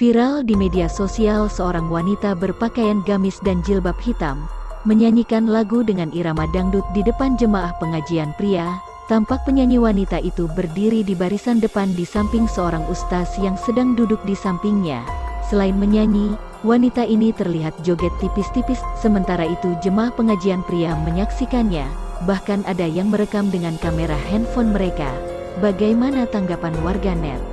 Viral di media sosial seorang wanita berpakaian gamis dan jilbab hitam, menyanyikan lagu dengan irama dangdut di depan jemaah pengajian pria. Tampak penyanyi wanita itu berdiri di barisan depan di samping seorang ustaz yang sedang duduk di sampingnya. Selain menyanyi, wanita ini terlihat joget tipis-tipis, sementara itu jemaah pengajian pria menyaksikannya. Bahkan ada yang merekam dengan kamera handphone mereka. Bagaimana tanggapan warganet?